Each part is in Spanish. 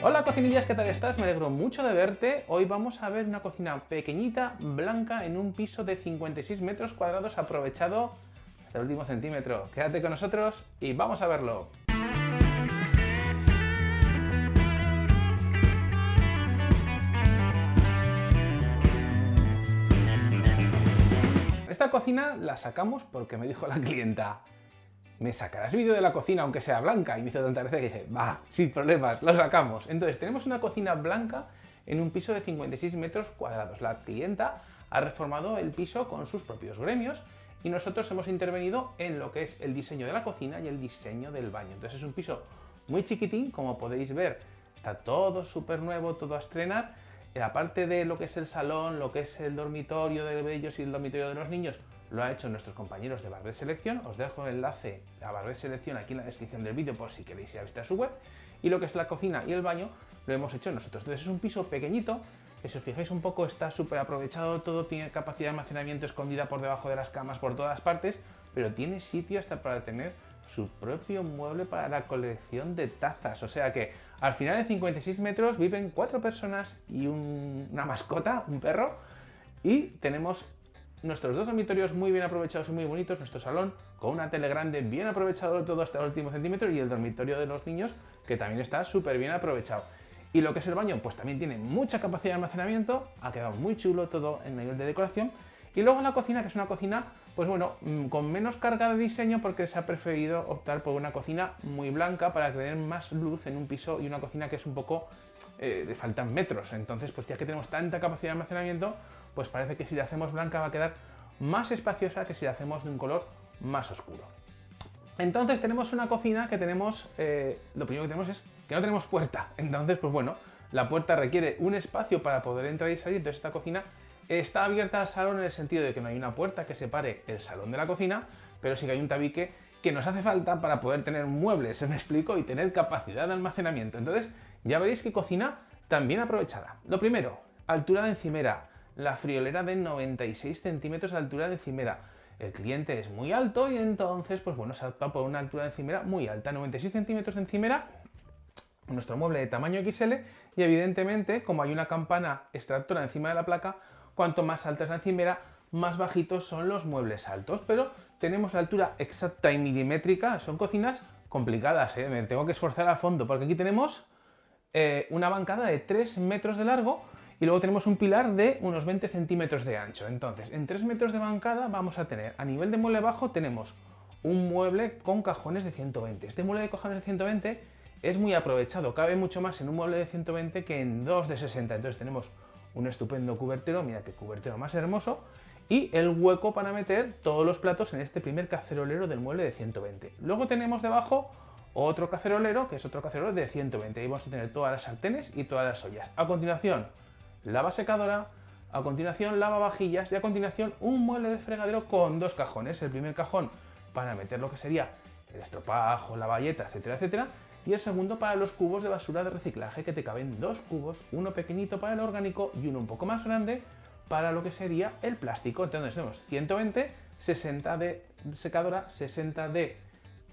Hola cocinillas, ¿qué tal estás? Me alegro mucho de verte. Hoy vamos a ver una cocina pequeñita, blanca, en un piso de 56 metros cuadrados aprovechado hasta el último centímetro. Quédate con nosotros y vamos a verlo. Esta cocina la sacamos porque me dijo la clienta ¿me sacarás vídeo de la cocina aunque sea blanca? Y me hizo tanta gracia que dije, va, sin problemas, lo sacamos. Entonces, tenemos una cocina blanca en un piso de 56 metros cuadrados. La clienta ha reformado el piso con sus propios gremios y nosotros hemos intervenido en lo que es el diseño de la cocina y el diseño del baño. Entonces es un piso muy chiquitín, como podéis ver, está todo súper nuevo, todo a estrenar. Aparte de lo que es el salón, lo que es el dormitorio de ellos y el dormitorio de los niños, lo ha hecho nuestros compañeros de Barber Selección. Os dejo el enlace a Barber Selección aquí en la descripción del vídeo por si queréis ir a visitar su web. Y lo que es la cocina y el baño lo hemos hecho nosotros. Entonces es un piso pequeñito, que si os fijáis un poco está súper aprovechado todo, tiene capacidad de almacenamiento escondida por debajo de las camas por todas partes, pero tiene sitio hasta para tener su propio mueble para la colección de tazas. O sea que al final de 56 metros viven cuatro personas y una mascota, un perro, y tenemos nuestros dos dormitorios muy bien aprovechados y muy bonitos, nuestro salón con una tele grande bien aprovechado todo hasta el último centímetro y el dormitorio de los niños que también está súper bien aprovechado. Y lo que es el baño, pues también tiene mucha capacidad de almacenamiento, ha quedado muy chulo todo en nivel de decoración. Y luego la cocina, que es una cocina, pues bueno, mm, con menos carga de diseño porque se ha preferido optar por una cocina muy blanca para tener más luz en un piso y una cocina que es un poco, eh, faltan metros. Entonces, pues ya que tenemos tanta capacidad de almacenamiento, pues parece que si la hacemos blanca va a quedar más espaciosa que si la hacemos de un color más oscuro. Entonces tenemos una cocina que tenemos, eh, lo primero que tenemos es que no tenemos puerta. Entonces, pues bueno, la puerta requiere un espacio para poder entrar y salir, entonces esta cocina está abierta al salón en el sentido de que no hay una puerta que separe el salón de la cocina, pero sí que hay un tabique que nos hace falta para poder tener muebles, se me explico, y tener capacidad de almacenamiento. Entonces, ya veréis que cocina también aprovechada. Lo primero, altura de encimera la friolera de 96 centímetros de altura de encimera. El cliente es muy alto y entonces, pues bueno, se opta por una altura de encimera muy alta, 96 centímetros de encimera, nuestro mueble de tamaño XL y evidentemente, como hay una campana extractora encima de la placa, cuanto más alta es la encimera, más bajitos son los muebles altos, pero tenemos la altura exacta y milimétrica, son cocinas complicadas, ¿eh? me tengo que esforzar a fondo, porque aquí tenemos eh, una bancada de 3 metros de largo y luego tenemos un pilar de unos 20 centímetros de ancho. Entonces, en 3 metros de bancada vamos a tener, a nivel de mueble bajo, tenemos un mueble con cajones de 120. Este mueble de cajones de 120 es muy aprovechado, cabe mucho más en un mueble de 120 que en dos de 60. Entonces tenemos un estupendo cubertero, mira qué cubertero más hermoso, y el hueco para meter todos los platos en este primer cacerolero del mueble de 120. Luego tenemos debajo otro cacerolero, que es otro cacerolero de 120. Ahí vamos a tener todas las sartenes y todas las ollas. A continuación, lava secadora, a continuación lavavajillas y a continuación un mueble de fregadero con dos cajones. El primer cajón para meter lo que sería el estropajo, la bayeta, etcétera, etcétera. Y el segundo para los cubos de basura de reciclaje, que te caben dos cubos, uno pequeñito para el orgánico y uno un poco más grande para lo que sería el plástico. Entonces tenemos 120, 60 de secadora, 60 de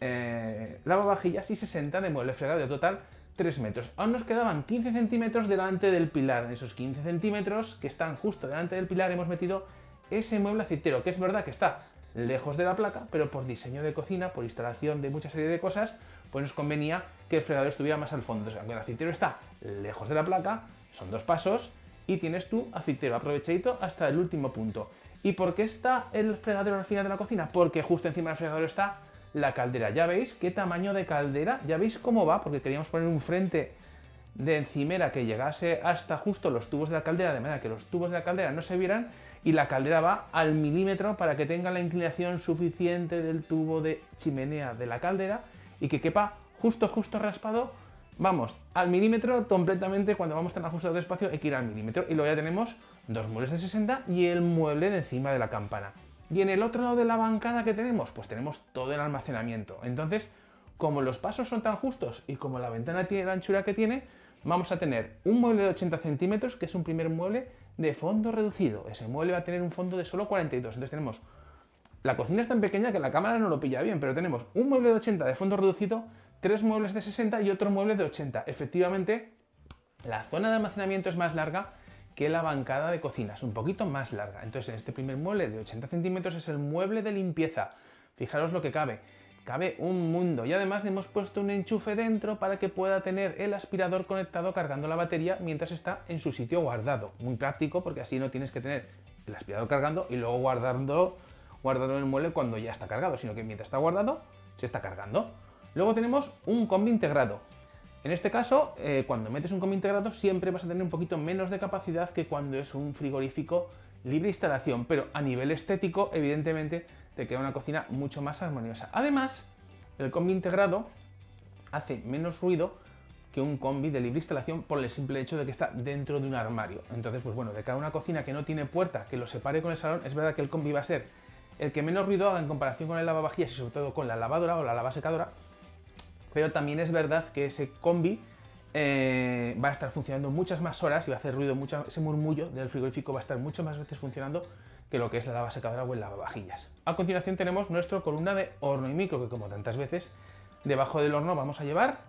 eh, lavavajillas y 60 de mueble fregadero. Total 3 metros. Aún nos quedaban 15 centímetros delante del pilar. En esos 15 centímetros que están justo delante del pilar hemos metido ese mueble aceitero, que es verdad que está lejos de la placa, pero por diseño de cocina, por instalación de mucha serie de cosas, pues nos convenía que el fregadero estuviera más al fondo. O sea, el aceitero está lejos de la placa, son dos pasos, y tienes tu aceitero aprovechadito hasta el último punto. ¿Y por qué está el fregadero al final de la cocina? Porque justo encima del fregadero está la caldera. Ya veis qué tamaño de caldera, ya veis cómo va, porque queríamos poner un frente de encimera que llegase hasta justo los tubos de la caldera, de manera que los tubos de la caldera no se vieran y la caldera va al milímetro para que tenga la inclinación suficiente del tubo de chimenea de la caldera y que quepa justo, justo raspado, vamos, al milímetro completamente, cuando vamos tan ajustados de espacio hay que ir al milímetro y luego ya tenemos dos muebles de 60 y el mueble de encima de la campana. Y en el otro lado de la bancada que tenemos, pues tenemos todo el almacenamiento. Entonces, como los pasos son tan justos y como la ventana tiene la anchura que tiene, vamos a tener un mueble de 80 centímetros, que es un primer mueble de fondo reducido. Ese mueble va a tener un fondo de solo 42. Entonces tenemos... La cocina es tan pequeña que la cámara no lo pilla bien, pero tenemos un mueble de 80 de fondo reducido, tres muebles de 60 y otro mueble de 80. Efectivamente, La zona de almacenamiento es más larga que la bancada de cocina, es un poquito más larga. Entonces en este primer mueble de 80 centímetros es el mueble de limpieza. Fijaros lo que cabe. Cabe un mundo y además le hemos puesto un enchufe dentro para que pueda tener el aspirador conectado cargando la batería mientras está en su sitio guardado. Muy práctico porque así no tienes que tener el aspirador cargando y luego guardándolo, guardarlo en el mueble cuando ya está cargado, sino que mientras está guardado se está cargando. Luego tenemos un combi integrado. En este caso, eh, cuando metes un combi integrado siempre vas a tener un poquito menos de capacidad que cuando es un frigorífico libre instalación, pero a nivel estético, evidentemente, te queda una cocina mucho más armoniosa. Además, el combi integrado hace menos ruido que un combi de libre instalación por el simple hecho de que está dentro de un armario. Entonces, pues bueno, de cada una cocina que no tiene puerta, que lo separe con el salón, es verdad que el combi va a ser el que menos ruido haga en comparación con el lavavajillas y sobre todo con la lavadora o la lavasecadora, pero también es verdad que ese combi eh, va a estar funcionando muchas más horas y va a hacer ruido, mucho, ese murmullo del frigorífico va a estar mucho más veces funcionando que lo que es la lava secadora o el lavavajillas. A continuación tenemos nuestra columna de horno y micro, que como tantas veces, debajo del horno vamos a llevar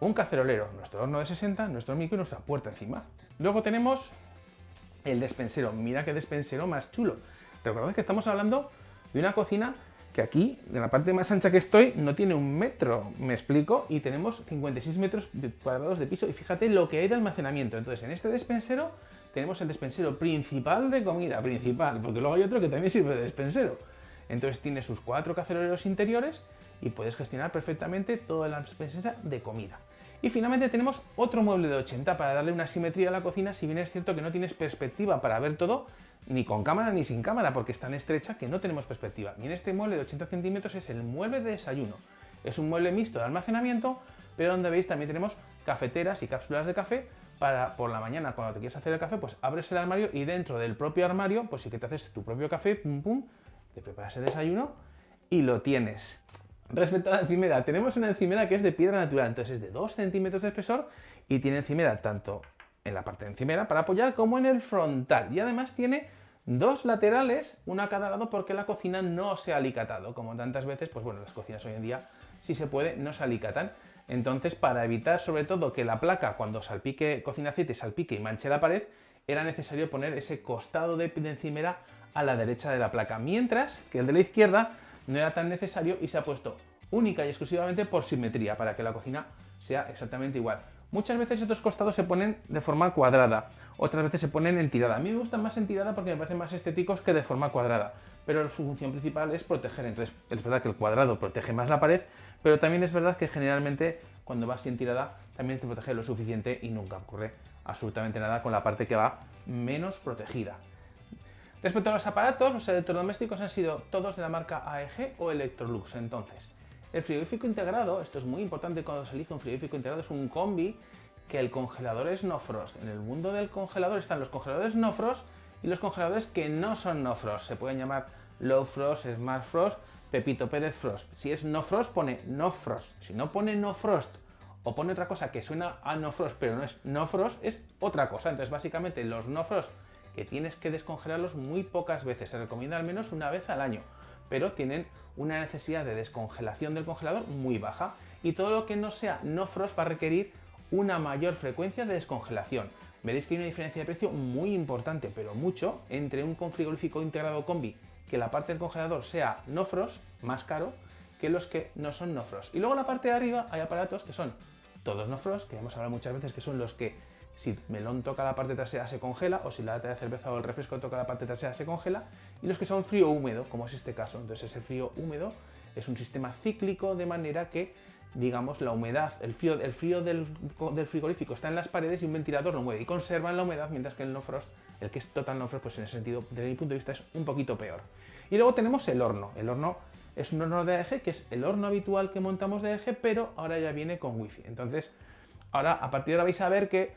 un cacerolero, nuestro horno de 60, nuestro micro y nuestra puerta encima. Luego tenemos el despensero, mira qué despensero más chulo. Recordad que estamos hablando de una cocina que aquí, en la parte más ancha que estoy, no tiene un metro, me explico, y tenemos 56 metros cuadrados de piso, y fíjate lo que hay de almacenamiento. Entonces, en este despensero tenemos el despensero principal de comida, principal, porque luego hay otro que también sirve de despensero. Entonces tiene sus cuatro caceroleros interiores y puedes gestionar perfectamente toda la despensa de comida. Y finalmente tenemos otro mueble de 80 para darle una simetría a la cocina, si bien es cierto que no tienes perspectiva para ver todo, ni con cámara ni sin cámara, porque es tan estrecha que no tenemos perspectiva. Y en este mueble de 80 centímetros es el mueble de desayuno. Es un mueble mixto de almacenamiento, pero donde veis también tenemos cafeteras y cápsulas de café para por la mañana cuando te quieres hacer el café, pues abres el armario y dentro del propio armario, pues sí que te haces tu propio café, pum pum, te preparas el desayuno y lo tienes. Respecto a la encimera, tenemos una encimera que es de piedra natural, entonces es de 2 centímetros de espesor y tiene encimera tanto en la parte de encimera para apoyar como en el frontal. Y además tiene dos laterales, una a cada lado porque la cocina no se ha alicatado. Como tantas veces, pues bueno, las cocinas hoy en día, si se puede, no se alicatan. Entonces, para evitar sobre todo que la placa, cuando salpique, cocina aceite, salpique y manche la pared, era necesario poner ese costado de, de encimera a la derecha de la placa. Mientras que el de la izquierda no era tan necesario y se ha puesto única y exclusivamente por simetría, para que la cocina sea exactamente igual. Muchas veces estos costados se ponen de forma cuadrada, otras veces se ponen en tirada. A mí me gustan más en tirada porque me parecen más estéticos que de forma cuadrada, pero su función principal es proteger. Entonces es verdad que el cuadrado protege más la pared, pero también es verdad que generalmente cuando vas en tirada también te protege lo suficiente y nunca ocurre absolutamente nada con la parte que va menos protegida. Respecto a los aparatos, los electrodomésticos han sido todos de la marca AEG o Electrolux. Entonces, el frigorífico integrado, esto es muy importante cuando se elige un frigorífico integrado, es un combi que el congelador es no frost. En el mundo del congelador están los congeladores no frost y los congeladores que no son no frost. Se pueden llamar low frost, smart frost, Pepito Pérez frost. Si es no frost pone no frost. Si no pone no frost o pone otra cosa que suena a no frost pero no es no frost, es otra cosa. Entonces básicamente los no frost que tienes que descongelarlos muy pocas veces. Se recomienda al menos una vez al año pero tienen una necesidad de descongelación del congelador muy baja y todo lo que no sea no frost va a requerir una mayor frecuencia de descongelación. Veréis que hay una diferencia de precio muy importante, pero mucho, entre un frigorífico integrado combi que la parte del congelador sea no frost, más caro, que los que no son no frost. Y luego en la parte de arriba hay aparatos que son todos no frost, que hemos hablado muchas veces que son los que si melón toca la parte trasera se congela o si la lata de cerveza o el refresco toca la parte trasera se congela. Y los que son frío húmedo como es este caso entonces ese frío húmedo es un sistema cíclico de manera que digamos la humedad el frío, el frío del, frigorífico está en las paredes y un ventilador lo mueve y conservan la humedad mientras que el no frost el que es total no frost pues en ese sentido desde mi punto de vista es un poquito peor. Y luego tenemos el horno. El horno es un horno de eje que es el horno habitual que montamos de eje pero ahora ya viene con wifi. Entonces ahora a partir de ahora vais a ver que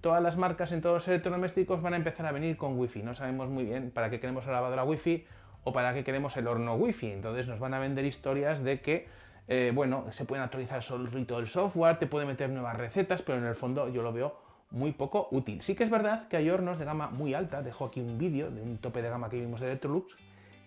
todas las marcas en todos los electrodomésticos van a empezar a venir con wifi. No sabemos muy bien para qué queremos la lavadora wifi o para qué queremos el horno wifi. Entonces nos van a vender historias de que eh, bueno, se pueden actualizar solo el software, te puede meter nuevas recetas, pero en el fondo yo lo veo muy poco útil. Sí que es verdad que hay hornos de gama muy alta, dejo aquí un vídeo de un tope de gama que vimos de Electrolux,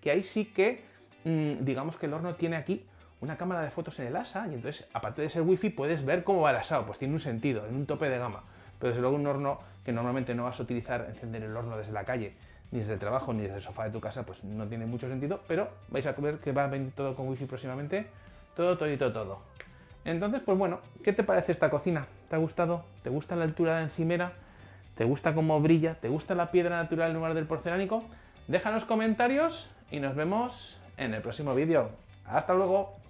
que ahí sí que, mm, digamos que el horno tiene aquí una cámara de fotos en el ASA y entonces, aparte de ser wifi, puedes ver cómo va el asado, pues tiene un sentido, en un tope de gama. Pero desde luego un horno que normalmente no vas a utilizar encender el horno desde la calle, ni desde el trabajo, ni desde el sofá de tu casa, pues no tiene mucho sentido, pero vais a ver que va a venir todo con wifi próximamente, todo, todito, todo. Entonces, pues bueno, ¿qué te parece esta cocina? ¿Te ha gustado? ¿Te gusta la altura de encimera? ¿Te gusta cómo brilla? ¿Te gusta la piedra natural en lugar del porcelánico? Déjanos comentarios y nos vemos en el próximo vídeo. ¡Hasta luego!